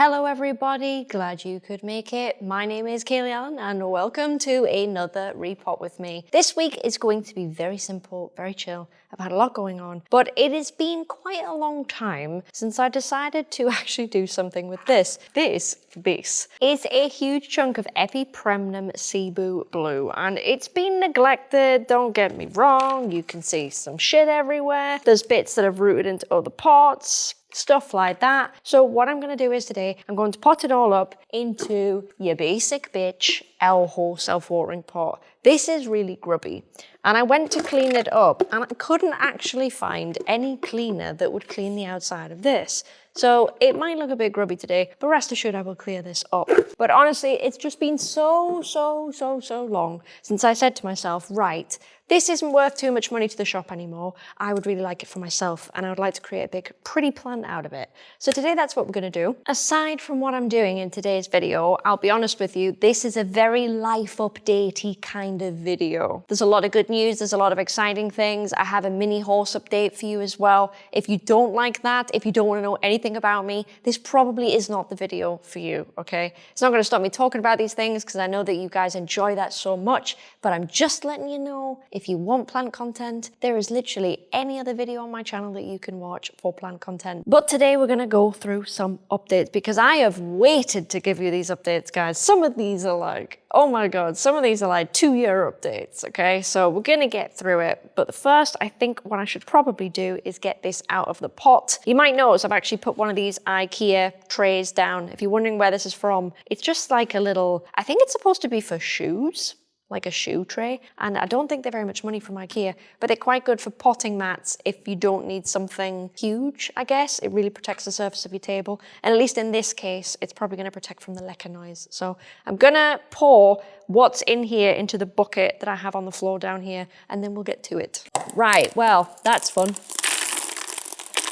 Hello everybody, glad you could make it. My name is Kaylee Allen and welcome to another repot with me. This week is going to be very simple, very chill. I've had a lot going on, but it has been quite a long time since I decided to actually do something with this. This, this, is a huge chunk of Epipremnum Cebu Blue and it's been neglected, don't get me wrong. You can see some shit everywhere. There's bits that have rooted into other pots, stuff like that. So what I'm going to do is today, I'm going to pot it all up into your basic bitch Elho self-watering pot. This is really grubby. And I went to clean it up and I couldn't actually find any cleaner that would clean the outside of this. So it might look a bit grubby today, but rest assured I will clear this up. But honestly, it's just been so, so, so, so long since I said to myself, right, this isn't worth too much money to the shop anymore. I would really like it for myself and I would like to create a big pretty plant out of it. So today that's what we're gonna do. Aside from what I'm doing in today's video, I'll be honest with you, this is a very life updatey kind of video. There's a lot of good news, there's a lot of exciting things. I have a mini horse update for you as well. If you don't like that, if you don't wanna know anything about me, this probably is not the video for you, okay? It's not gonna stop me talking about these things because I know that you guys enjoy that so much, but I'm just letting you know if you want plant content, there is literally any other video on my channel that you can watch for plant content. But today we're gonna go through some updates because I have waited to give you these updates, guys. Some of these are like, oh my God, some of these are like two year updates, okay? So we're gonna get through it. But the first, I think what I should probably do is get this out of the pot. You might notice I've actually put one of these Ikea trays down. If you're wondering where this is from, it's just like a little, I think it's supposed to be for shoes like a shoe tray. And I don't think they're very much money from Ikea, but they're quite good for potting mats if you don't need something huge, I guess. It really protects the surface of your table. And at least in this case, it's probably gonna protect from the Leca noise. So I'm gonna pour what's in here into the bucket that I have on the floor down here, and then we'll get to it. Right, well, that's fun.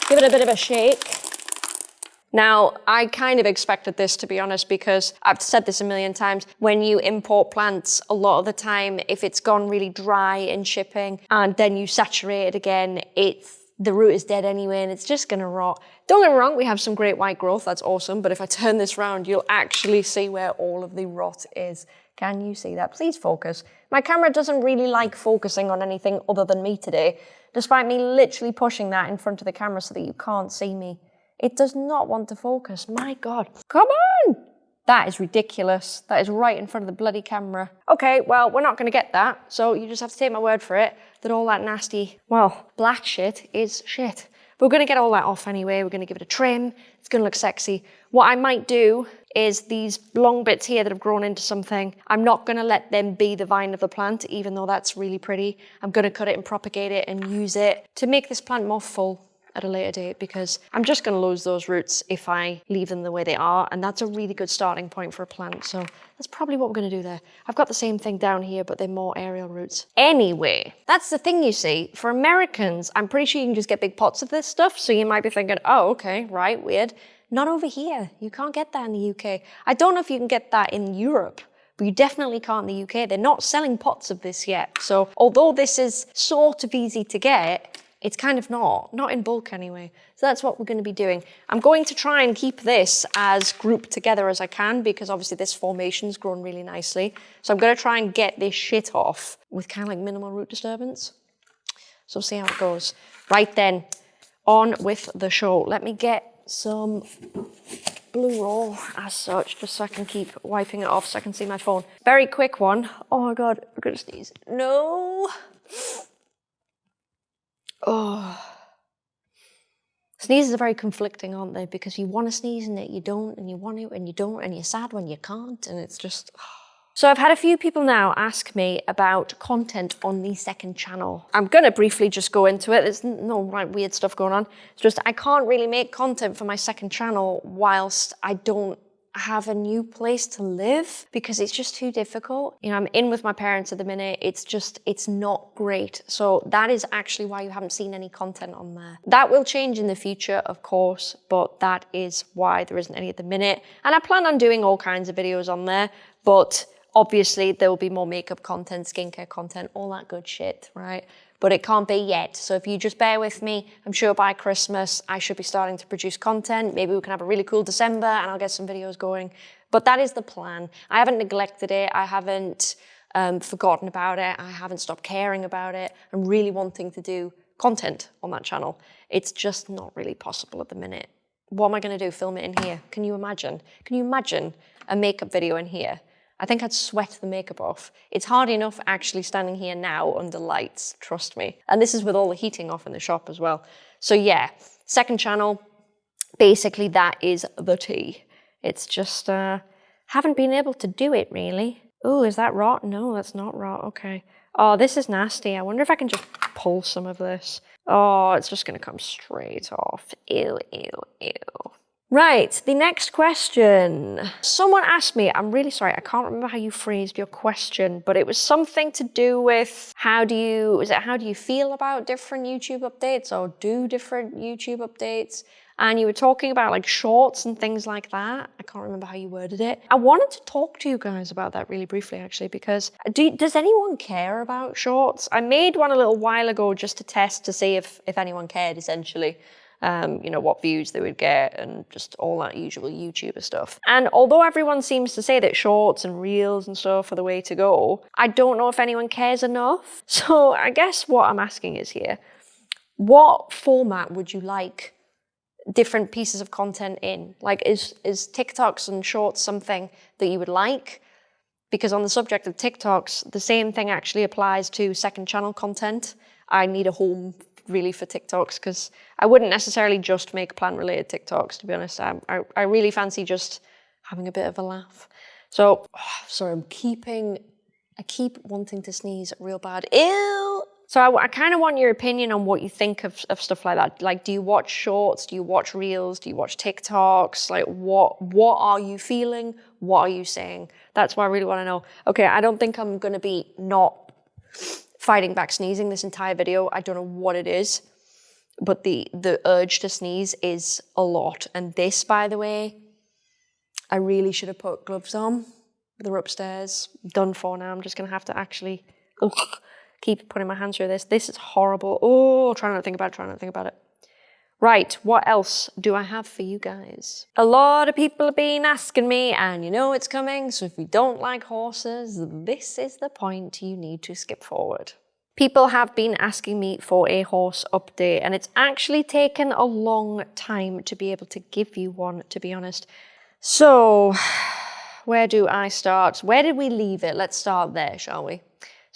Give it a bit of a shake. Now, I kind of expected this to be honest, because I've said this a million times. When you import plants, a lot of the time, if it's gone really dry in shipping and then you saturate it again, it's the root is dead anyway and it's just gonna rot. Don't get me wrong, we have some great white growth, that's awesome, but if I turn this around, you'll actually see where all of the rot is. Can you see that? Please focus. My camera doesn't really like focusing on anything other than me today, despite me literally pushing that in front of the camera so that you can't see me. It does not want to focus. My God. Come on! That is ridiculous. That is right in front of the bloody camera. Okay, well, we're not going to get that. So you just have to take my word for it that all that nasty, well, black shit is shit. We're going to get all that off anyway. We're going to give it a trim. It's going to look sexy. What I might do is these long bits here that have grown into something, I'm not going to let them be the vine of the plant, even though that's really pretty. I'm going to cut it and propagate it and use it to make this plant more full at a later date because I'm just going to lose those roots if I leave them the way they are and that's a really good starting point for a plant so that's probably what we're going to do there. I've got the same thing down here but they're more aerial roots. Anyway, that's the thing you see. For Americans, I'm pretty sure you can just get big pots of this stuff so you might be thinking, oh okay, right, weird. Not over here. You can't get that in the UK. I don't know if you can get that in Europe but you definitely can't in the UK. They're not selling pots of this yet. So although this is sort of easy to get, it's kind of not, not in bulk anyway. So that's what we're going to be doing. I'm going to try and keep this as grouped together as I can because obviously this formation's grown really nicely. So I'm going to try and get this shit off with kind of like minimal root disturbance. So we'll see how it goes. Right then, on with the show. Let me get some blue roll as such, just so I can keep wiping it off so I can see my phone. Very quick one. Oh my God, I'm gonna sneeze. No. Oh. Sneezes are very conflicting, aren't they? Because you want to sneeze and it you don't, and you want to, and you don't, and you're sad when you can't, and it's just... So I've had a few people now ask me about content on the second channel. I'm going to briefly just go into it. There's no right weird stuff going on. It's just I can't really make content for my second channel whilst I don't have a new place to live because it's just too difficult. You know, I'm in with my parents at the minute. It's just, it's not great. So that is actually why you haven't seen any content on there. That will change in the future, of course, but that is why there isn't any at the minute. And I plan on doing all kinds of videos on there, but obviously there will be more makeup content, skincare content, all that good shit, right? But it can't be yet. So if you just bear with me, I'm sure by Christmas I should be starting to produce content. Maybe we can have a really cool December and I'll get some videos going. But that is the plan. I haven't neglected it. I haven't um, forgotten about it. I haven't stopped caring about it. I'm really wanting to do content on that channel. It's just not really possible at the minute. What am I going to do? Film it in here? Can you imagine? Can you imagine a makeup video in here? I think I'd sweat the makeup off. It's hard enough actually standing here now under lights, trust me. And this is with all the heating off in the shop as well. So yeah, second channel, basically that is the tea. It's just, uh, haven't been able to do it really. Oh, is that rot? No, that's not rot, okay. Oh, this is nasty. I wonder if I can just pull some of this. Oh, it's just gonna come straight off. Ew, ew, ew. Right, the next question. Someone asked me, I'm really sorry, I can't remember how you phrased your question, but it was something to do with how do you, is it how do you feel about different YouTube updates or do different YouTube updates? And you were talking about like shorts and things like that. I can't remember how you worded it. I wanted to talk to you guys about that really briefly actually, because do, does anyone care about shorts? I made one a little while ago just to test to see if, if anyone cared essentially um, you know, what views they would get and just all that usual YouTuber stuff. And although everyone seems to say that shorts and reels and stuff are the way to go, I don't know if anyone cares enough. So I guess what I'm asking is here, what format would you like different pieces of content in? Like is, is TikToks and shorts something that you would like? Because on the subject of TikToks, the same thing actually applies to second channel content. I need a home really for TikToks because I wouldn't necessarily just make plant related TikToks, to be honest. I, I, I really fancy just having a bit of a laugh. So, oh, sorry, I'm keeping, I keep wanting to sneeze real bad. Ew! So I, I kind of want your opinion on what you think of, of stuff like that. Like, do you watch shorts? Do you watch reels? Do you watch TikToks? Like, what what are you feeling? What are you saying? That's what I really want to know. Okay, I don't think I'm going to be not fighting back sneezing this entire video. I don't know what it is, but the, the urge to sneeze is a lot. And this, by the way, I really should have put gloves on. They're upstairs, done for now. I'm just gonna have to actually ugh, keep putting my hands through this. This is horrible. Oh, try not to think about it, try not to think about it. Right, what else do I have for you guys? A lot of people have been asking me, and you know it's coming, so if you don't like horses, this is the point you need to skip forward. People have been asking me for a horse update, and it's actually taken a long time to be able to give you one, to be honest. So, where do I start? Where did we leave it? Let's start there, shall we?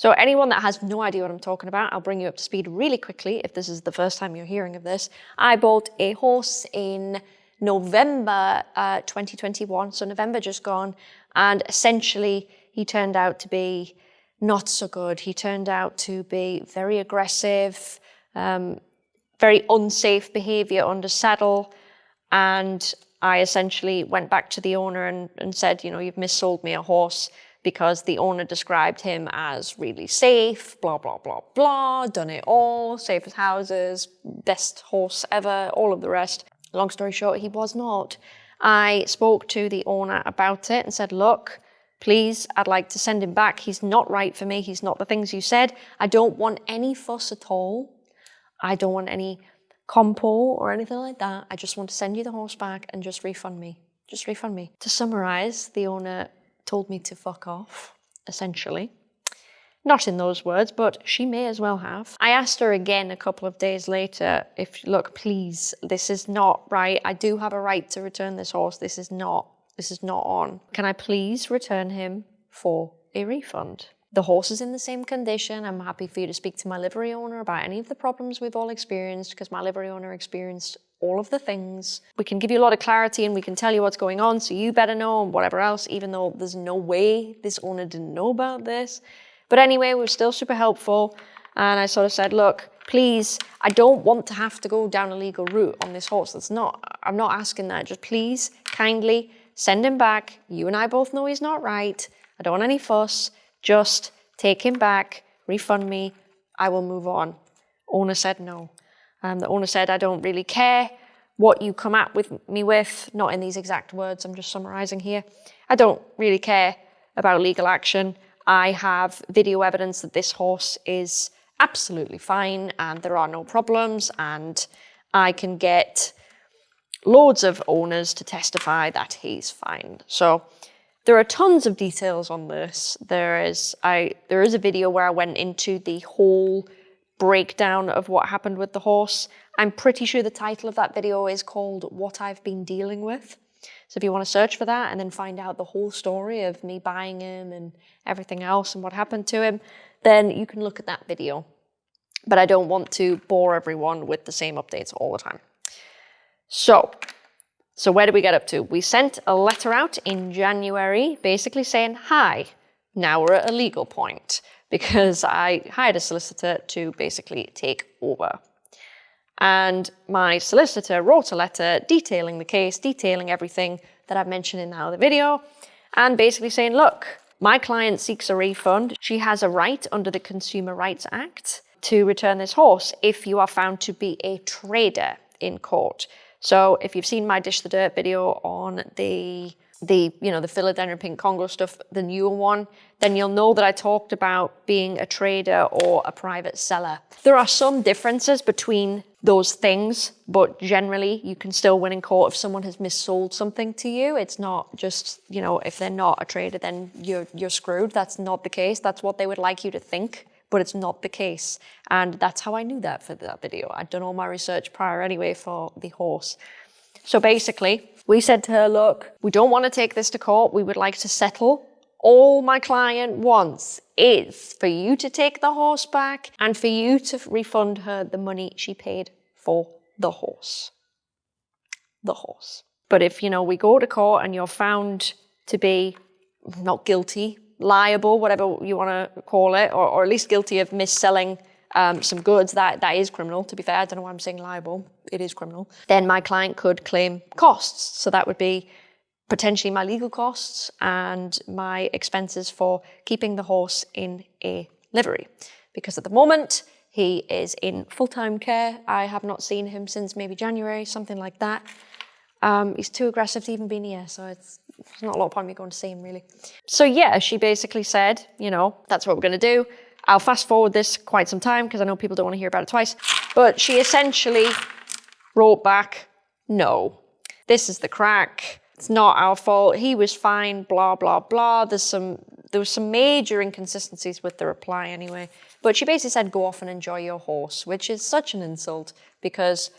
So anyone that has no idea what I'm talking about, I'll bring you up to speed really quickly if this is the first time you're hearing of this. I bought a horse in November uh, 2021, so November just gone, and essentially he turned out to be not so good. He turned out to be very aggressive, um, very unsafe behavior under saddle, and I essentially went back to the owner and, and said, you know, you've missold me a horse because the owner described him as really safe, blah, blah, blah, blah, done it all, safe as houses, best horse ever, all of the rest. Long story short, he was not. I spoke to the owner about it and said, look, please, I'd like to send him back. He's not right for me. He's not the things you said. I don't want any fuss at all. I don't want any compo or anything like that. I just want to send you the horse back and just refund me. Just refund me. To summarize, the owner told me to fuck off, essentially. Not in those words, but she may as well have. I asked her again a couple of days later if, look, please, this is not right. I do have a right to return this horse. This is not, this is not on. Can I please return him for a refund? The horse is in the same condition. I'm happy for you to speak to my livery owner about any of the problems we've all experienced because my livery owner experienced all of the things. We can give you a lot of clarity and we can tell you what's going on so you better know and whatever else, even though there's no way this owner didn't know about this. But anyway, we're still super helpful. And I sort of said, look, please, I don't want to have to go down a legal route on this horse. That's not, I'm not asking that. Just please, kindly send him back. You and I both know he's not right. I don't want any fuss. Just take him back, refund me. I will move on. Owner said no. Um, the owner said, I don't really care what you come at with me with, not in these exact words, I'm just summarizing here. I don't really care about legal action. I have video evidence that this horse is absolutely fine and there are no problems and I can get loads of owners to testify that he's fine. So there are tons of details on this. There is I there is a video where I went into the whole breakdown of what happened with the horse. I'm pretty sure the title of that video is called What I've Been Dealing With. So if you want to search for that and then find out the whole story of me buying him and everything else and what happened to him, then you can look at that video. But I don't want to bore everyone with the same updates all the time. So, so where did we get up to? We sent a letter out in January basically saying, hi, now we're at a legal point because I hired a solicitor to basically take over. And my solicitor wrote a letter detailing the case, detailing everything that I've mentioned in the other video, and basically saying, look, my client seeks a refund. She has a right under the Consumer Rights Act to return this horse if you are found to be a trader in court. So if you've seen my Dish the Dirt video on the the, you know, the philodendron pink Congo stuff, the newer one, then you'll know that I talked about being a trader or a private seller. There are some differences between those things, but generally you can still win in court if someone has missold something to you. It's not just, you know, if they're not a trader, then you're, you're screwed. That's not the case. That's what they would like you to think, but it's not the case. And that's how I knew that for that video. I'd done all my research prior anyway for the horse. So basically, we said to her, look, we don't want to take this to court. We would like to settle. All my client wants is for you to take the horse back and for you to refund her the money she paid for the horse. The horse. But if, you know, we go to court and you're found to be not guilty, liable, whatever you want to call it, or, or at least guilty of mis-selling um, some goods, that, that is criminal, to be fair. I don't know why I'm saying liable. It is criminal. Then my client could claim costs. So that would be potentially my legal costs and my expenses for keeping the horse in a livery. Because at the moment, he is in full-time care. I have not seen him since maybe January, something like that. Um, he's too aggressive to even be near, so it's, it's not a lot of point me going to see him, really. So yeah, she basically said, you know, that's what we're going to do. I'll fast forward this quite some time because I know people don't want to hear about it twice. But she essentially wrote back, no, this is the crack. It's not our fault. He was fine, blah, blah, blah. There's some, there was some major inconsistencies with the reply anyway. But she basically said, go off and enjoy your horse, which is such an insult because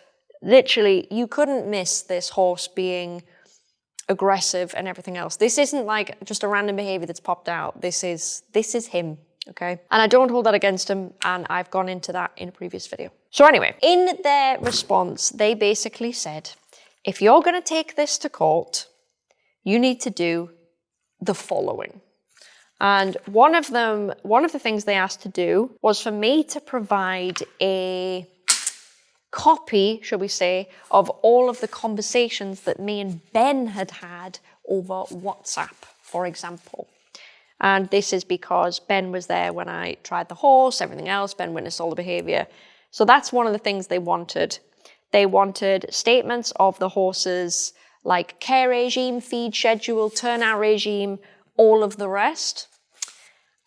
literally you couldn't miss this horse being aggressive and everything else. This isn't like just a random behavior that's popped out. This is, this is him okay? And I don't hold that against him, and I've gone into that in a previous video. So anyway, in their response, they basically said, if you're gonna take this to court, you need to do the following. And one of them, one of the things they asked to do was for me to provide a copy, shall we say, of all of the conversations that me and Ben had had over WhatsApp, for example. And this is because Ben was there when I tried the horse, everything else, Ben witnessed all the behavior. So that's one of the things they wanted. They wanted statements of the horses, like care regime, feed schedule, turnout regime, all of the rest.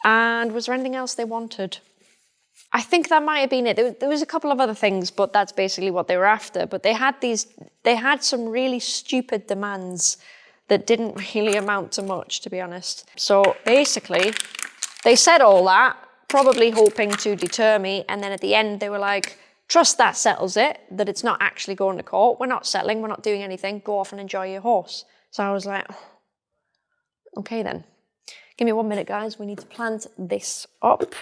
And was there anything else they wanted? I think that might have been it. There was a couple of other things, but that's basically what they were after. But they had these, they had some really stupid demands that didn't really amount to much, to be honest. So basically, they said all that, probably hoping to deter me, and then at the end they were like, trust that settles it, that it's not actually going to court, we're not settling, we're not doing anything, go off and enjoy your horse. So I was like, oh, okay then. Give me one minute, guys, we need to plant this up.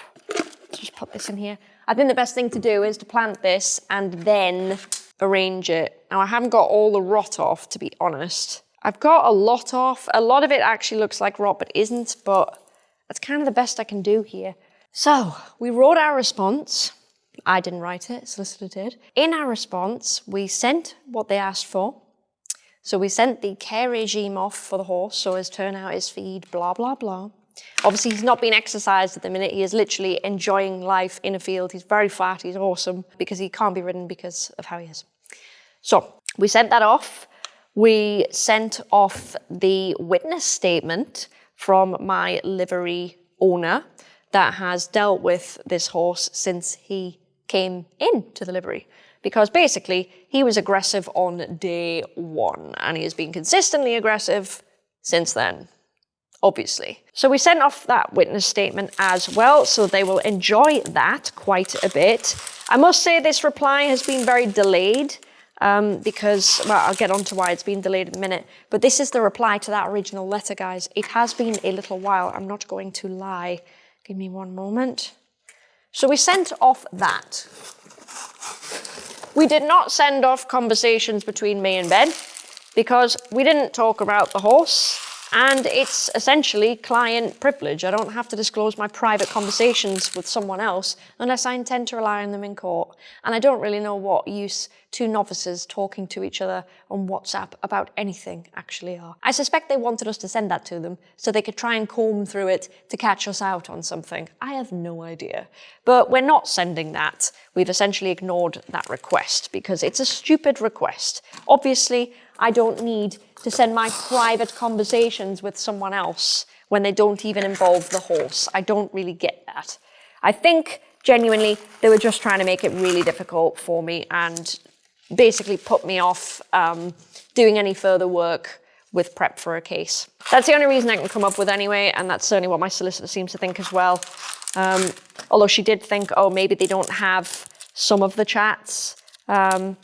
Just put this in here. I think the best thing to do is to plant this and then arrange it. Now I haven't got all the rot off, to be honest. I've got a lot off. A lot of it actually looks like rot, but isn't, but that's kind of the best I can do here. So we wrote our response. I didn't write it, solicitor did. In our response, we sent what they asked for. So we sent the care regime off for the horse, so his turnout, his feed, blah, blah, blah. Obviously, he's not being exercised at the minute. He is literally enjoying life in a field. He's very fat, he's awesome, because he can't be ridden because of how he is. So we sent that off. We sent off the witness statement from my livery owner that has dealt with this horse since he came into the livery. Because basically, he was aggressive on day one, and he has been consistently aggressive since then obviously. So we sent off that witness statement as well, so they will enjoy that quite a bit. I must say this reply has been very delayed um, because, well, I'll get on to why it's been delayed in a minute, but this is the reply to that original letter, guys. It has been a little while, I'm not going to lie. Give me one moment. So we sent off that. We did not send off conversations between me and Ben because we didn't talk about the horse and it's essentially client privilege. I don't have to disclose my private conversations with someone else unless I intend to rely on them in court. And I don't really know what use two novices talking to each other on WhatsApp about anything actually are. I suspect they wanted us to send that to them so they could try and comb through it to catch us out on something. I have no idea. But we're not sending that. We've essentially ignored that request because it's a stupid request. Obviously, I don't need to send my private conversations with someone else when they don't even involve the horse. I don't really get that. I think genuinely they were just trying to make it really difficult for me and basically put me off um, doing any further work with prep for a case. That's the only reason I can come up with anyway, and that's certainly what my solicitor seems to think as well. Um, although she did think, oh, maybe they don't have some of the chats, um,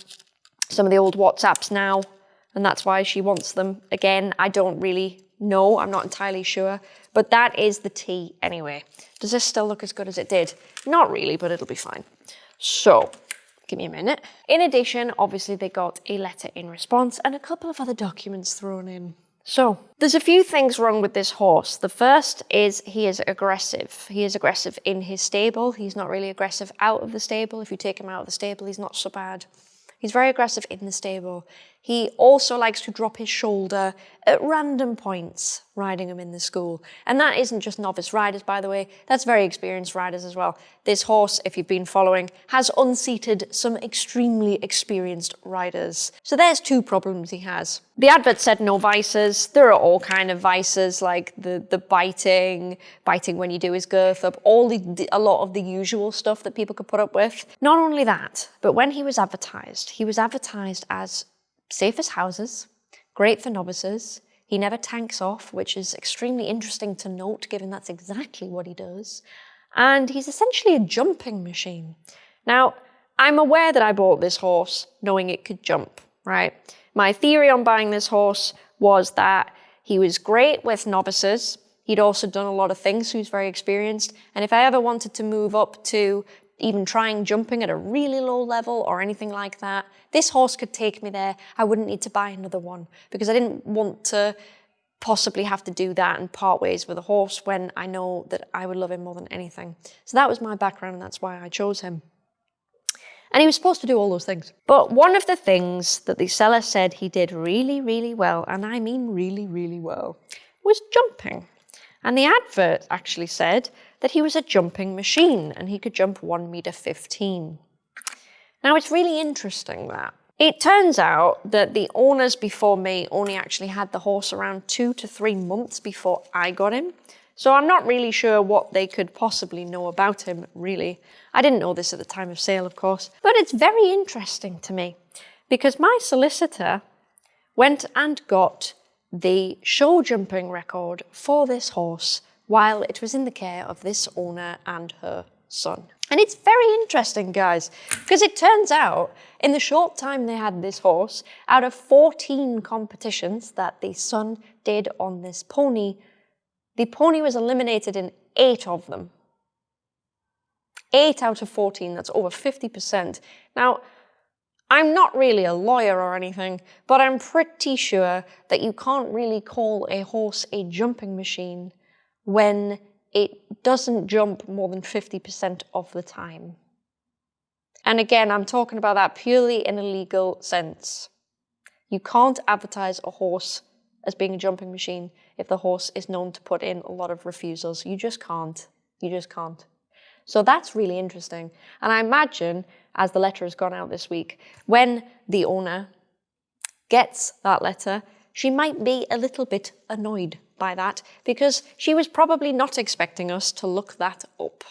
some of the old WhatsApps now, and that's why she wants them. Again, I don't really know, I'm not entirely sure, but that is the tea anyway. Does this still look as good as it did? Not really, but it'll be fine. So, give me a minute. In addition, obviously they got a letter in response and a couple of other documents thrown in. So, there's a few things wrong with this horse. The first is he is aggressive. He is aggressive in his stable. He's not really aggressive out of the stable. If you take him out of the stable, he's not so bad. He's very aggressive in the stable. He also likes to drop his shoulder at random points riding him in the school. And that isn't just novice riders, by the way, that's very experienced riders as well. This horse, if you've been following, has unseated some extremely experienced riders. So there's two problems he has. The advert said no vices. There are all kind of vices like the, the biting, biting when you do his girth up, all the, a lot of the usual stuff that people could put up with. Not only that, but when he was advertised, he was advertised as safe as houses, great for novices. He never tanks off, which is extremely interesting to note given that's exactly what he does. And he's essentially a jumping machine. Now, I'm aware that I bought this horse knowing it could jump, right? My theory on buying this horse was that he was great with novices. He'd also done a lot of things, so he's very experienced. And if I ever wanted to move up to even trying jumping at a really low level or anything like that. This horse could take me there. I wouldn't need to buy another one because I didn't want to possibly have to do that and part ways with a horse when I know that I would love him more than anything. So that was my background and that's why I chose him. And he was supposed to do all those things. But one of the things that the seller said he did really, really well, and I mean really, really well, was jumping. And the advert actually said that he was a jumping machine and he could jump 1 meter 15. Now it's really interesting that. It turns out that the owners before me only actually had the horse around two to three months before I got him. So I'm not really sure what they could possibly know about him, really. I didn't know this at the time of sale, of course. But it's very interesting to me because my solicitor went and got the show jumping record for this horse while it was in the care of this owner and her son. And it's very interesting, guys, because it turns out in the short time they had this horse, out of 14 competitions that the son did on this pony, the pony was eliminated in eight of them. Eight out of 14, that's over 50%. Now, I'm not really a lawyer or anything, but I'm pretty sure that you can't really call a horse a jumping machine when it doesn't jump more than 50% of the time. And again, I'm talking about that purely in a legal sense. You can't advertise a horse as being a jumping machine if the horse is known to put in a lot of refusals. You just can't. You just can't. So that's really interesting. And I imagine, as the letter has gone out this week, when the owner gets that letter, she might be a little bit annoyed by that because she was probably not expecting us to look that up.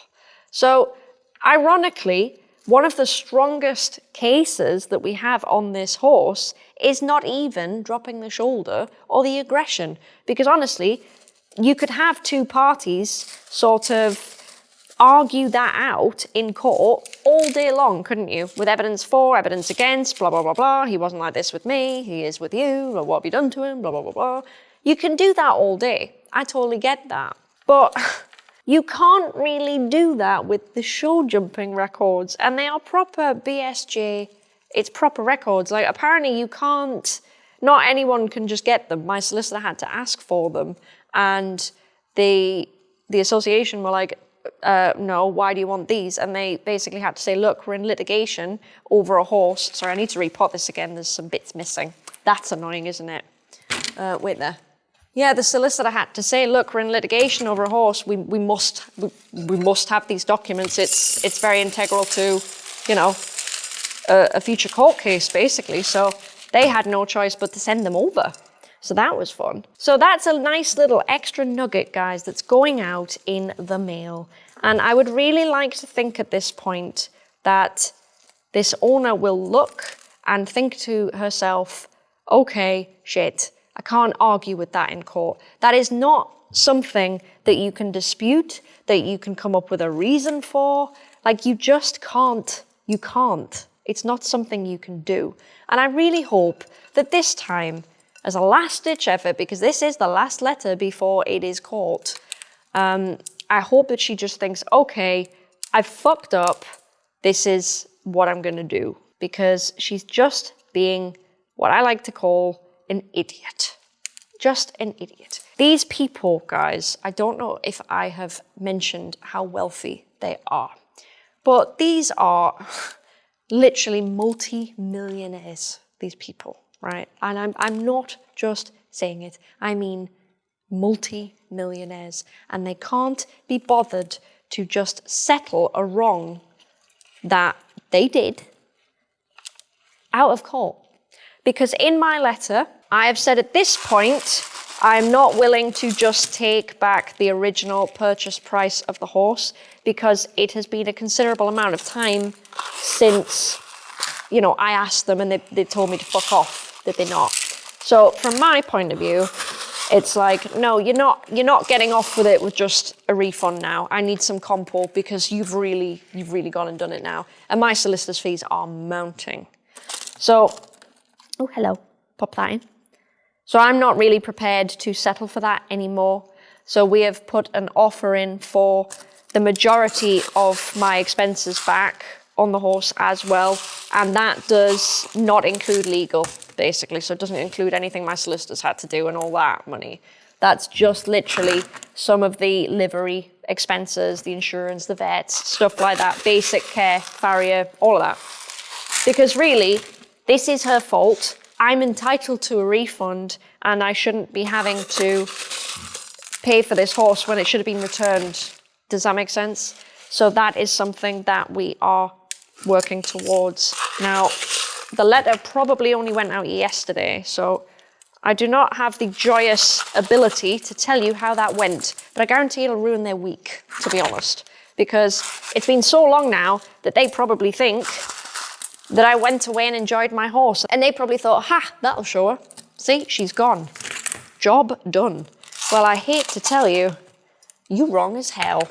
So ironically, one of the strongest cases that we have on this horse is not even dropping the shoulder or the aggression. Because honestly, you could have two parties sort of argue that out in court all day long, couldn't you? With evidence for, evidence against, blah, blah, blah, blah. He wasn't like this with me, he is with you, what have you done to him, blah, blah, blah, blah. You can do that all day. I totally get that. But You can't really do that with the show jumping records, and they are proper BSJ. It's proper records. Like apparently you can't. Not anyone can just get them. My solicitor had to ask for them, and the the association were like, uh, no, why do you want these? And they basically had to say, look, we're in litigation over a horse. Sorry, I need to repot this again. There's some bits missing. That's annoying, isn't it? Uh, wait there. Yeah, the solicitor had to say, look, we're in litigation over a horse. We, we, must, we, we must have these documents. It's, it's very integral to, you know, a, a future court case, basically. So they had no choice but to send them over. So that was fun. So that's a nice little extra nugget, guys, that's going out in the mail. And I would really like to think at this point that this owner will look and think to herself, okay, shit, I can't argue with that in court. That is not something that you can dispute, that you can come up with a reason for. Like you just can't, you can't. It's not something you can do. And I really hope that this time, as a last ditch effort, because this is the last letter before it is court, um, I hope that she just thinks, okay, I've fucked up. This is what I'm going to do. Because she's just being what I like to call an idiot. Just an idiot. These people, guys, I don't know if I have mentioned how wealthy they are, but these are literally multi-millionaires, these people, right? And I'm, I'm not just saying it, I mean multi-millionaires, and they can't be bothered to just settle a wrong that they did out of court. Because in my letter, I have said at this point, I'm not willing to just take back the original purchase price of the horse because it has been a considerable amount of time since, you know, I asked them and they, they told me to fuck off, that they're not. So from my point of view, it's like, no, you're not, you're not getting off with it with just a refund now. I need some compo because you've really, you've really gone and done it now. And my solicitor's fees are mounting. So, oh, hello, pop that in. So I'm not really prepared to settle for that anymore. So we have put an offer in for the majority of my expenses back on the horse as well. And that does not include legal, basically. So it doesn't include anything my solicitors had to do and all that money. That's just literally some of the livery expenses, the insurance, the vets, stuff like that, basic care, farrier, all of that. Because really, this is her fault. I'm entitled to a refund and I shouldn't be having to pay for this horse when it should have been returned. Does that make sense? So that is something that we are working towards. Now, the letter probably only went out yesterday, so I do not have the joyous ability to tell you how that went, but I guarantee it'll ruin their week, to be honest, because it's been so long now that they probably think that I went away and enjoyed my horse. And they probably thought, ha, that'll show her. See, she's gone. Job done. Well, I hate to tell you, you wrong as hell.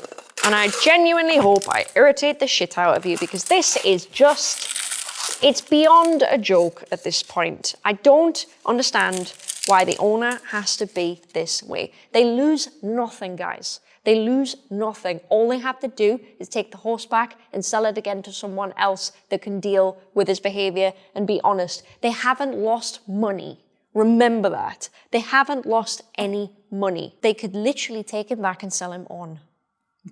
And I genuinely hope I irritate the shit out of you because this is just, it's beyond a joke at this point. I don't understand why the owner has to be this way. They lose nothing, guys. They lose nothing. All they have to do is take the horse back and sell it again to someone else that can deal with his behavior and be honest. They haven't lost money. Remember that. They haven't lost any money. They could literally take him back and sell him on.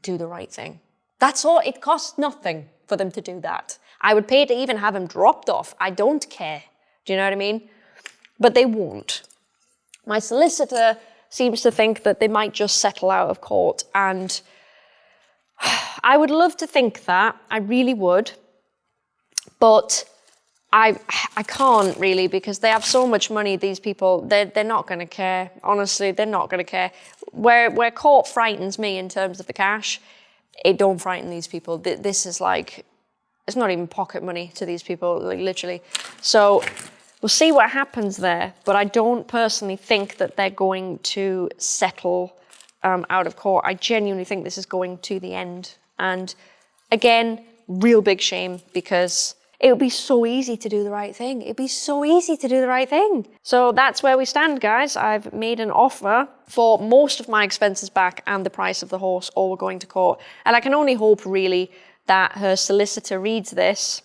Do the right thing. That's all. It costs nothing for them to do that. I would pay to even have him dropped off. I don't care. Do you know what I mean? But they won't. My solicitor seems to think that they might just settle out of court. And I would love to think that, I really would. But I, I can't really because they have so much money, these people, they're, they're not going to care. Honestly, they're not going to care. Where, where court frightens me in terms of the cash, it don't frighten these people. This is like, it's not even pocket money to these people, like literally. So we'll see what happens there, but I don't personally think that they're going to settle um, out of court. I genuinely think this is going to the end. And again, real big shame because it would be so easy to do the right thing. It'd be so easy to do the right thing. So that's where we stand, guys. I've made an offer for most of my expenses back and the price of the horse, or we're going to court. And I can only hope, really, that her solicitor reads this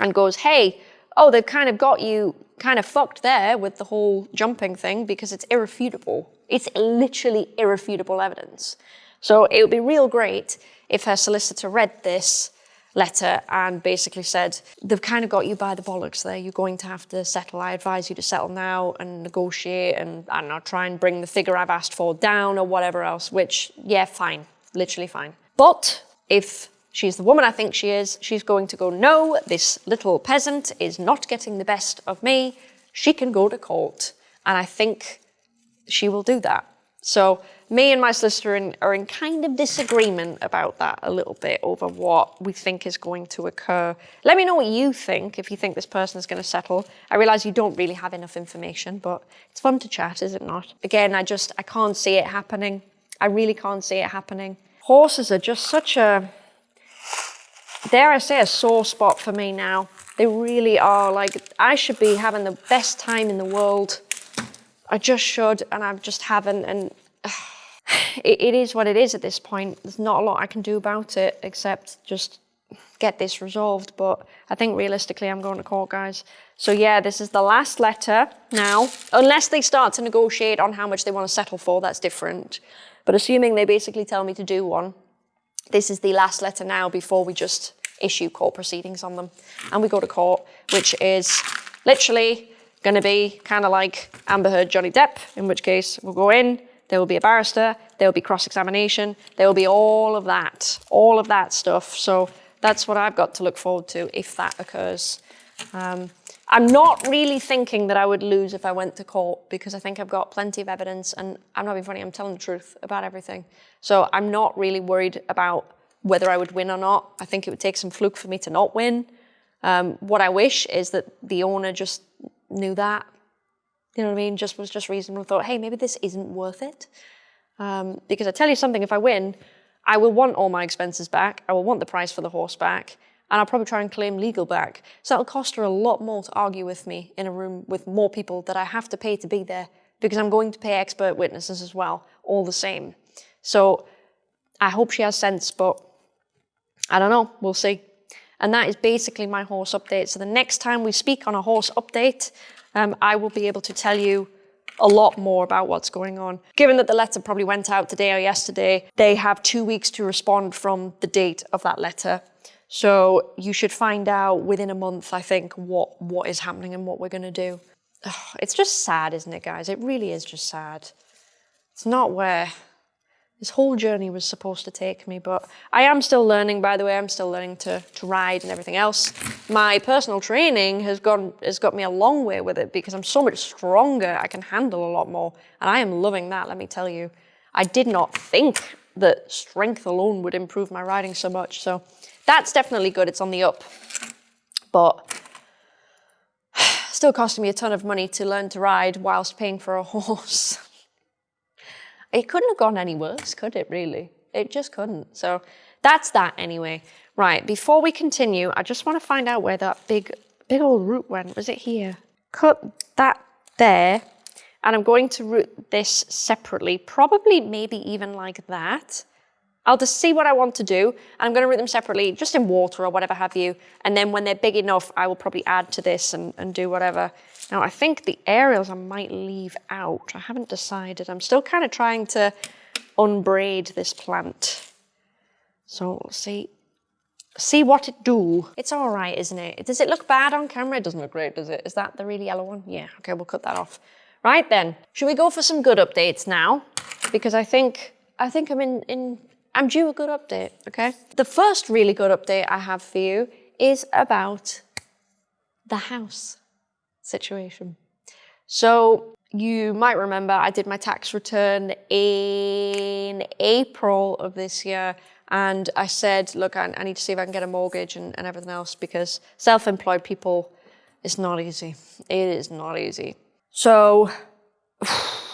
and goes, hey, oh, they've kind of got you kind of fucked there with the whole jumping thing because it's irrefutable. It's literally irrefutable evidence. So it would be real great if her solicitor read this letter and basically said, they've kind of got you by the bollocks there. You're going to have to settle. I advise you to settle now and negotiate and, I don't know, try and bring the figure I've asked for down or whatever else, which, yeah, fine, literally fine. But if she's the woman I think she is, she's going to go, no, this little peasant is not getting the best of me. She can go to court. And I think she will do that. So me and my solicitor are in, are in kind of disagreement about that a little bit over what we think is going to occur. Let me know what you think, if you think this person is going to settle. I realise you don't really have enough information, but it's fun to chat, is it not? Again, I just, I can't see it happening. I really can't see it happening. Horses are just such a, dare I say, a sore spot for me now. They really are. Like, I should be having the best time in the world I just should, and I just haven't. And uh, it, it is what it is at this point. There's not a lot I can do about it except just get this resolved. But I think realistically, I'm going to court, guys. So yeah, this is the last letter now. Unless they start to negotiate on how much they want to settle for, that's different. But assuming they basically tell me to do one, this is the last letter now before we just issue court proceedings on them. And we go to court, which is literally going to be kind of like Amber Heard, Johnny Depp, in which case we'll go in, there will be a barrister, there will be cross-examination, there will be all of that, all of that stuff. So that's what I've got to look forward to if that occurs. Um, I'm not really thinking that I would lose if I went to court because I think I've got plenty of evidence and I'm not being funny, I'm telling the truth about everything. So I'm not really worried about whether I would win or not. I think it would take some fluke for me to not win. Um, what I wish is that the owner just knew that, you know what I mean, just was just reasonable, thought, hey, maybe this isn't worth it. Um, because I tell you something, if I win, I will want all my expenses back, I will want the price for the horse back, and I'll probably try and claim legal back. So that'll cost her a lot more to argue with me in a room with more people that I have to pay to be there because I'm going to pay expert witnesses as well, all the same. So I hope she has sense, but I don't know, we'll see. And that is basically my horse update. So the next time we speak on a horse update, um, I will be able to tell you a lot more about what's going on. Given that the letter probably went out today or yesterday, they have two weeks to respond from the date of that letter. So you should find out within a month, I think, what, what is happening and what we're going to do. It's just sad, isn't it, guys? It really is just sad. It's not where this whole journey was supposed to take me, but I am still learning, by the way, I'm still learning to, to ride and everything else. My personal training has gone has got me a long way with it because I'm so much stronger, I can handle a lot more, and I am loving that, let me tell you. I did not think that strength alone would improve my riding so much, so that's definitely good, it's on the up. But still costing me a ton of money to learn to ride whilst paying for a horse. It couldn't have gone any worse, could it really? It just couldn't. So that's that anyway. Right, before we continue, I just want to find out where that big, big old root went. Was it here? Cut that there. And I'm going to root this separately, probably maybe even like that. I'll just see what I want to do. I'm going to root them separately, just in water or whatever have you. And then when they're big enough, I will probably add to this and, and do whatever. Now, I think the aerials I might leave out. I haven't decided. I'm still kind of trying to unbraid this plant. So we'll see, see what it do. It's all right, isn't it? Does it look bad on camera? It doesn't look great, does it? Is that the really yellow one? Yeah, okay, we'll cut that off. Right then, should we go for some good updates now? Because I think, I think I'm in, in I'm due a good update, okay? The first really good update I have for you is about the house situation. So you might remember I did my tax return in April of this year and I said, look, I, I need to see if I can get a mortgage and, and everything else because self-employed people, it's not easy. It is not easy. So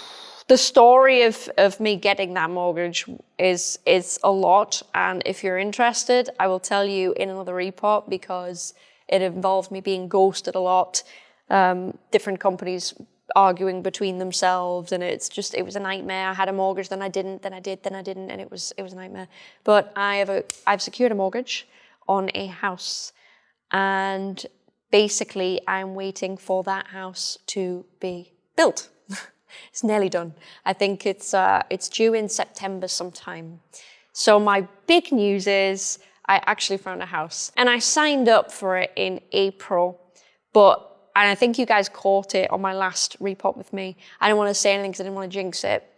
the story of, of me getting that mortgage is, is a lot. And if you're interested, I will tell you in another report because it involved me being ghosted a lot. Um, different companies arguing between themselves and it's just it was a nightmare i had a mortgage then i didn't then i did then i didn't and it was it was a nightmare but i have a i've secured a mortgage on a house and basically i'm waiting for that house to be built it's nearly done i think it's uh it's due in september sometime so my big news is i actually found a house and i signed up for it in april but and I think you guys caught it on my last repot with me. I didn't want to say anything because I didn't want to jinx it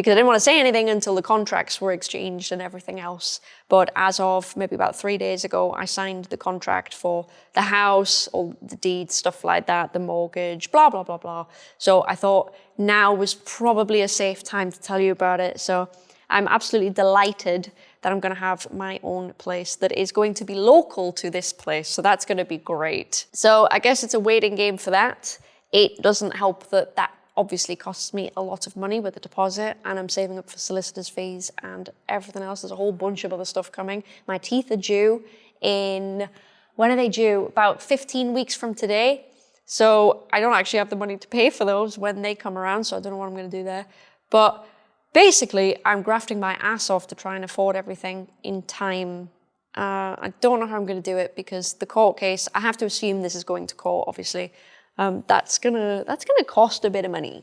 because I didn't want to say anything until the contracts were exchanged and everything else. But as of maybe about three days ago, I signed the contract for the house, all the deeds, stuff like that, the mortgage, blah, blah, blah, blah. So I thought now was probably a safe time to tell you about it. So I'm absolutely delighted that I'm going to have my own place that is going to be local to this place. So that's going to be great. So I guess it's a waiting game for that. It doesn't help that that obviously costs me a lot of money with the deposit and I'm saving up for solicitor's fees and everything else. There's a whole bunch of other stuff coming. My teeth are due in, when are they due? About 15 weeks from today. So I don't actually have the money to pay for those when they come around. So I don't know what I'm going to do there. But basically, I'm grafting my ass off to try and afford everything in time. Uh, I don't know how I'm going to do it because the court case, I have to assume this is going to court, obviously. Um, that's gonna that's gonna cost a bit of money,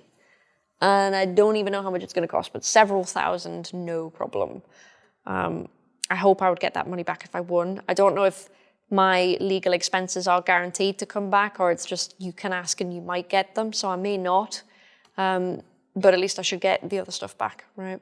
and I don't even know how much it's gonna cost, but several thousand, no problem. Um, I hope I would get that money back if I won. I don't know if my legal expenses are guaranteed to come back, or it's just you can ask and you might get them. So I may not. Um, but at least I should get the other stuff back, right?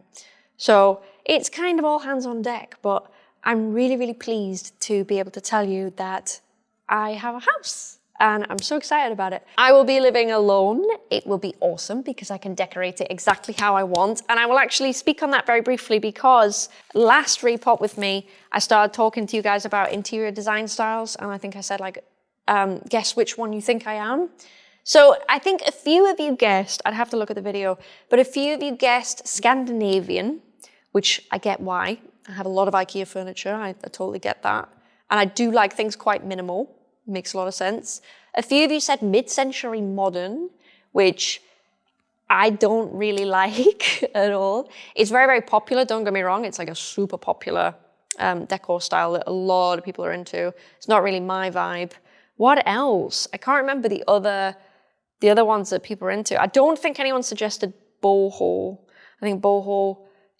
So it's kind of all hands on deck, but I'm really, really pleased to be able to tell you that I have a house and I'm so excited about it. I will be living alone. It will be awesome because I can decorate it exactly how I want. And I will actually speak on that very briefly because last repot with me, I started talking to you guys about interior design styles. And I think I said like, um, guess which one you think I am. So I think a few of you guessed, I'd have to look at the video, but a few of you guessed Scandinavian, which I get why. I have a lot of IKEA furniture, I, I totally get that. And I do like things quite minimal, makes a lot of sense. A few of you said mid-century modern, which I don't really like at all. It's very, very popular, don't get me wrong. It's like a super popular um, decor style that a lot of people are into. It's not really my vibe. What else? I can't remember the other the other ones that people are into. I don't think anyone suggested boho. I think boho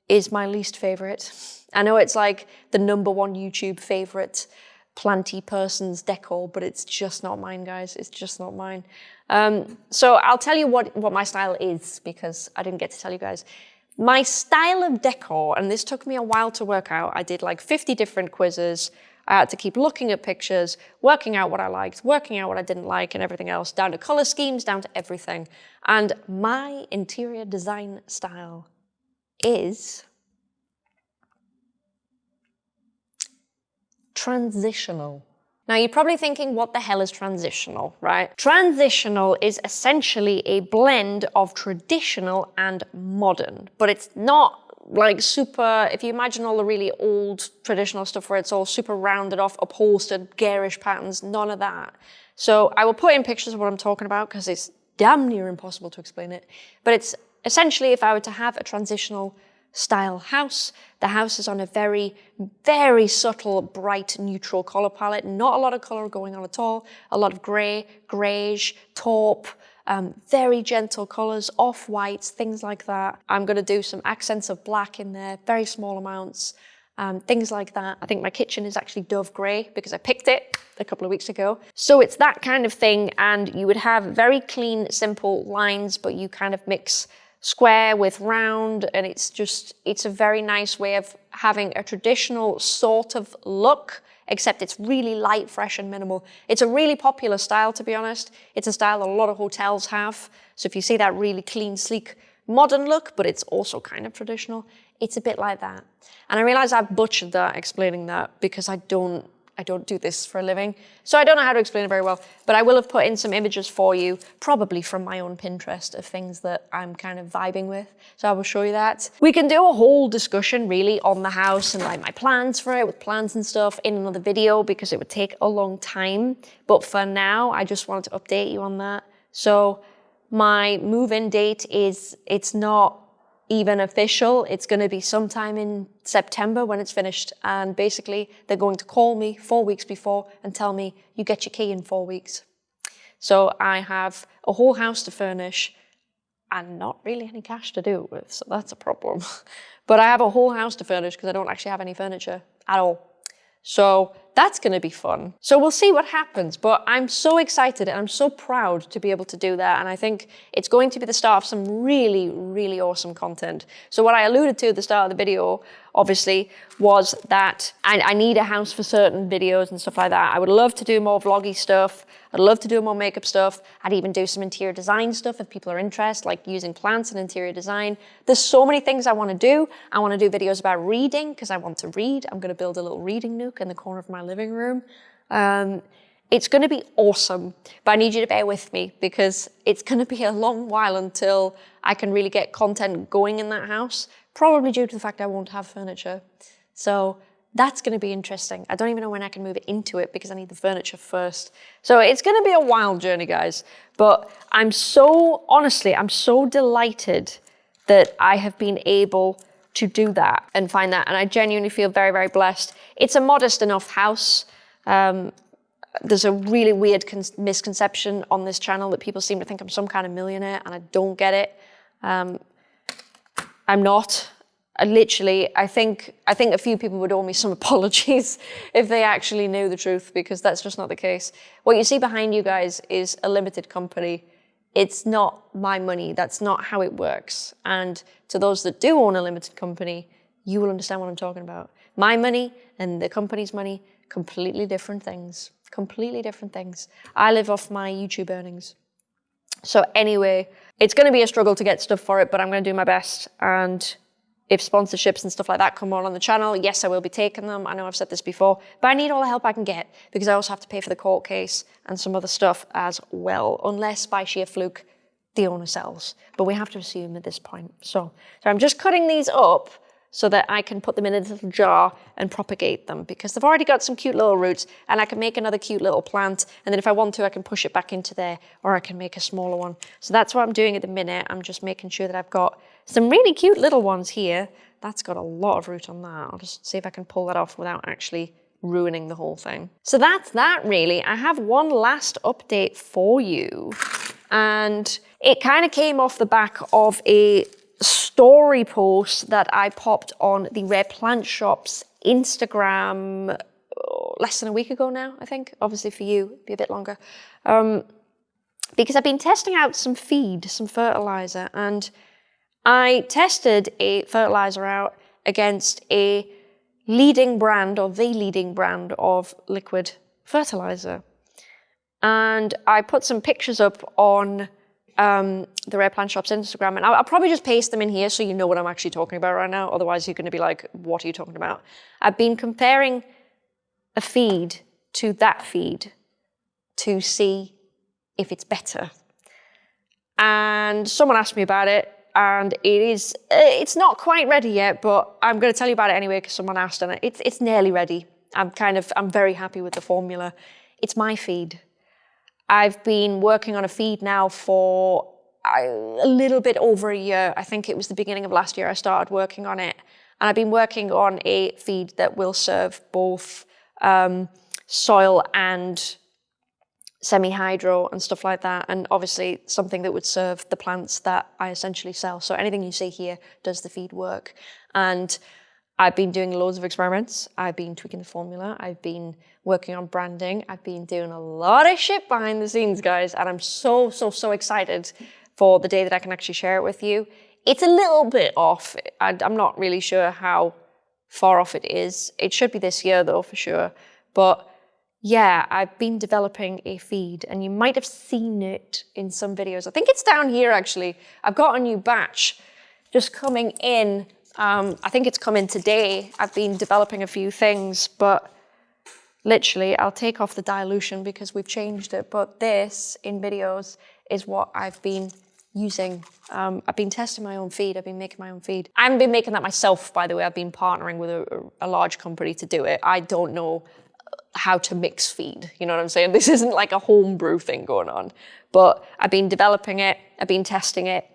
is my least favorite. I know it's like the number one YouTube favorite planty person's decor, but it's just not mine, guys. It's just not mine. Um, so I'll tell you what, what my style is because I didn't get to tell you guys. My style of decor, and this took me a while to work out. I did like 50 different quizzes. I had to keep looking at pictures, working out what I liked, working out what I didn't like and everything else, down to color schemes, down to everything. And my interior design style is transitional. Now you're probably thinking, what the hell is transitional, right? Transitional is essentially a blend of traditional and modern, but it's not like super, if you imagine all the really old traditional stuff where it's all super rounded off, upholstered, garish patterns, none of that. So I will put in pictures of what I'm talking about because it's damn near impossible to explain it. But it's essentially if I were to have a transitional style house, the house is on a very, very subtle, bright, neutral color palette. Not a lot of color going on at all. A lot of gray, grayish, taupe, um, very gentle colors, off-whites, things like that. I'm gonna do some accents of black in there, very small amounts, um, things like that. I think my kitchen is actually dove gray because I picked it a couple of weeks ago. So it's that kind of thing and you would have very clean, simple lines, but you kind of mix square with round and it's just, it's a very nice way of having a traditional sort of look except it's really light, fresh, and minimal. It's a really popular style, to be honest. It's a style a lot of hotels have. So if you see that really clean, sleek, modern look, but it's also kind of traditional, it's a bit like that. And I realize I've butchered that explaining that because I don't I don't do this for a living. So I don't know how to explain it very well, but I will have put in some images for you, probably from my own Pinterest of things that I'm kind of vibing with. So I will show you that. We can do a whole discussion really on the house and like my plans for it with plans and stuff in another video because it would take a long time. But for now, I just wanted to update you on that. So my move-in date is, it's not even official. It's going to be sometime in September when it's finished. And basically, they're going to call me four weeks before and tell me, you get your key in four weeks. So I have a whole house to furnish and not really any cash to do it with. So that's a problem. but I have a whole house to furnish because I don't actually have any furniture at all. So that's going to be fun. So we'll see what happens, but I'm so excited and I'm so proud to be able to do that. And I think it's going to be the start of some really, really awesome content. So what I alluded to at the start of the video obviously, was that I, I, need a house for certain videos and stuff like that. I would love to do more vloggy stuff. I'd love to do more makeup stuff. I'd even do some interior design stuff if people are interested, like using plants and interior design. There's so many things I want to do. I want to do videos about reading because I want to read. I'm going to build a little reading nook in the corner of my living room. Um, it's going to be awesome, but I need you to bear with me because it's going to be a long while until I can really get content going in that house probably due to the fact I won't have furniture. So that's going to be interesting. I don't even know when I can move into it because I need the furniture first. So it's going to be a wild journey, guys. But I'm so, honestly, I'm so delighted that I have been able to do that and find that. And I genuinely feel very, very blessed. It's a modest enough house. Um, there's a really weird misconception on this channel that people seem to think I'm some kind of millionaire and I don't get it. Um, I'm not. I literally, I think, I think a few people would owe me some apologies if they actually knew the truth, because that's just not the case. What you see behind you guys is a limited company. It's not my money. That's not how it works. And to those that do own a limited company, you will understand what I'm talking about. My money and the company's money, completely different things. Completely different things. I live off my YouTube earnings. So anyway, it's going to be a struggle to get stuff for it, but I'm going to do my best. And if sponsorships and stuff like that come on on the channel, yes, I will be taking them. I know I've said this before, but I need all the help I can get because I also have to pay for the court case and some other stuff as well, unless by sheer fluke the owner sells. But we have to assume at this point. So, so I'm just cutting these up so that I can put them in a little jar and propagate them because they've already got some cute little roots and I can make another cute little plant and then if I want to I can push it back into there or I can make a smaller one. So that's what I'm doing at the minute. I'm just making sure that I've got some really cute little ones here. That's got a lot of root on that. I'll just see if I can pull that off without actually ruining the whole thing. So that's that really. I have one last update for you and it kind of came off the back of a story post that I popped on the Rare Plant Shop's Instagram oh, less than a week ago now, I think. Obviously for you, it'd be a bit longer. Um, because I've been testing out some feed, some fertilizer, and I tested a fertilizer out against a leading brand or the leading brand of liquid fertilizer. And I put some pictures up on um, the Rare Plant Shop's Instagram, and I'll, I'll, probably just paste them in here so you know what I'm actually talking about right now. Otherwise, you're going to be like, what are you talking about? I've been comparing a feed to that feed to see if it's better. And someone asked me about it, and it is, eh, it's not quite ready yet, but I'm going to tell you about it anyway because someone asked, and it's, it's nearly ready. I'm kind of, I'm very happy with the formula. It's my feed. I've been working on a feed now for a little bit over a year. I think it was the beginning of last year I started working on it. And I've been working on a feed that will serve both um, soil and semi-hydro and stuff like that. And obviously something that would serve the plants that I essentially sell. So anything you see here does the feed work. And I've been doing loads of experiments. I've been tweaking the formula. I've been working on branding. I've been doing a lot of shit behind the scenes, guys. And I'm so, so, so excited for the day that I can actually share it with you. It's a little bit off. I'm not really sure how far off it is. It should be this year though, for sure. But yeah, I've been developing a feed and you might have seen it in some videos. I think it's down here actually. I've got a new batch just coming in. Um, I think it's coming today. I've been developing a few things, but literally I'll take off the dilution because we've changed it. But this in videos is what I've been using. Um, I've been testing my own feed. I've been making my own feed. I haven't been making that myself, by the way. I've been partnering with a, a large company to do it. I don't know how to mix feed. You know what I'm saying? This isn't like a homebrew thing going on. But I've been developing it, I've been testing it,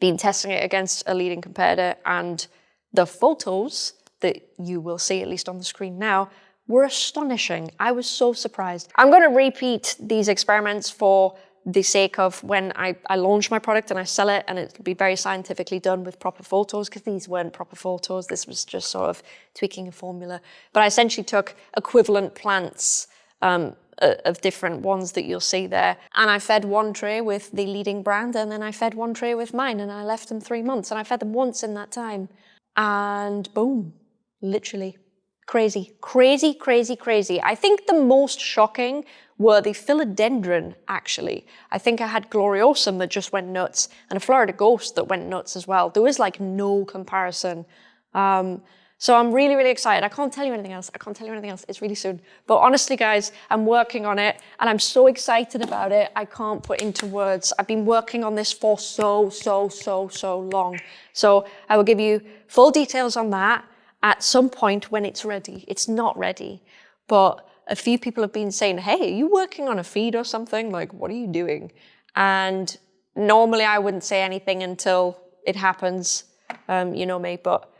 been testing it against a leading competitor, and the photos that you will see, at least on the screen now, were astonishing. I was so surprised. I'm going to repeat these experiments for the sake of when I, I launch my product and I sell it and it'll be very scientifically done with proper photos because these weren't proper photos. This was just sort of tweaking a formula. But I essentially took equivalent plants um, of different ones that you'll see there. And I fed one tray with the leading brand and then I fed one tray with mine and I left them three months and I fed them once in that time. And boom, literally crazy, crazy, crazy, crazy. I think the most shocking were the philodendron, actually. I think I had gloriosum that just went nuts and a Florida ghost that went nuts as well. There was like no comparison. Um, so I'm really, really excited. I can't tell you anything else. I can't tell you anything else. It's really soon. But honestly, guys, I'm working on it and I'm so excited about it. I can't put into words. I've been working on this for so, so, so, so long. So I will give you full details on that at some point when it's ready. It's not ready, but a few people have been saying, hey, are you working on a feed or something? Like, what are you doing? And normally I wouldn't say anything until it happens, um, you know me, but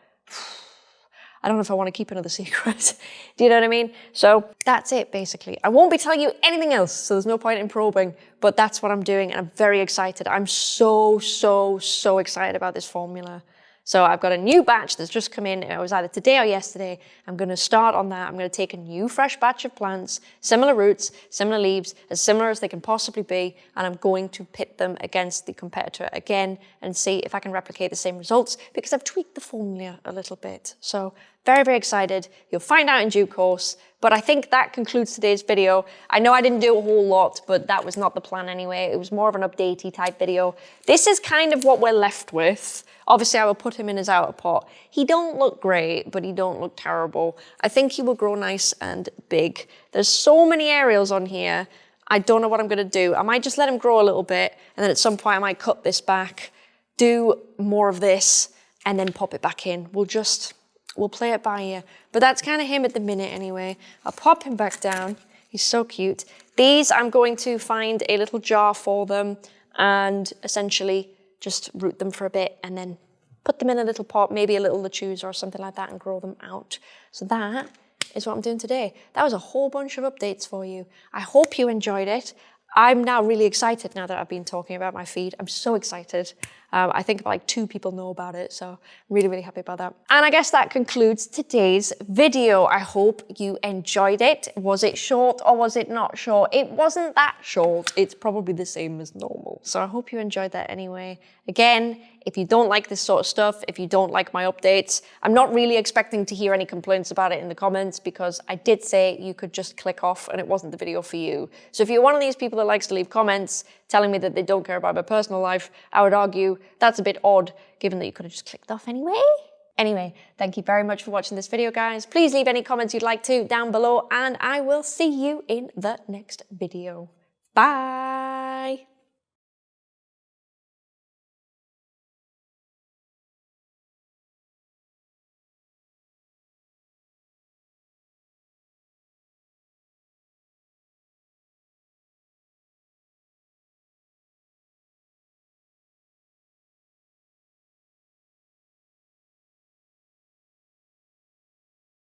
I don't know if I want to keep another secret. Do you know what I mean? So that's it, basically. I won't be telling you anything else, so there's no point in probing, but that's what I'm doing, and I'm very excited. I'm so, so, so excited about this formula. So I've got a new batch that's just come in. It was either today or yesterday. I'm going to start on that. I'm going to take a new fresh batch of plants, similar roots, similar leaves, as similar as they can possibly be, and I'm going to pit them against the competitor again and see if I can replicate the same results because I've tweaked the formula a little bit. So very, very excited. You'll find out in due course. But I think that concludes today's video. I know I didn't do a whole lot, but that was not the plan anyway. It was more of an updatey type video. This is kind of what we're left with. Obviously, I will put him in his outer pot. He don't look great, but he don't look terrible. I think he will grow nice and big. There's so many aerials on here. I don't know what I'm going to do. I might just let him grow a little bit, and then at some point I might cut this back, do more of this, and then pop it back in. We'll just, we'll play it by ear. But that's kind of him at the minute anyway. I'll pop him back down. He's so cute. These, I'm going to find a little jar for them and essentially just root them for a bit and then put them in a little pot, maybe a little lechuza or something like that and grow them out. So that is what I'm doing today. That was a whole bunch of updates for you. I hope you enjoyed it. I'm now really excited now that I've been talking about my feed. I'm so excited. Um, I think like two people know about it, so I'm really, really happy about that. And I guess that concludes today's video. I hope you enjoyed it. Was it short or was it not short? It wasn't that short. It's probably the same as normal. So I hope you enjoyed that anyway. Again, if you don't like this sort of stuff, if you don't like my updates, I'm not really expecting to hear any complaints about it in the comments because I did say you could just click off and it wasn't the video for you. So if you're one of these people that likes to leave comments telling me that they don't care about my personal life, I would argue that's a bit odd given that you could have just clicked off anyway. Anyway, thank you very much for watching this video, guys. Please leave any comments you'd like to down below and I will see you in the next video. Bye!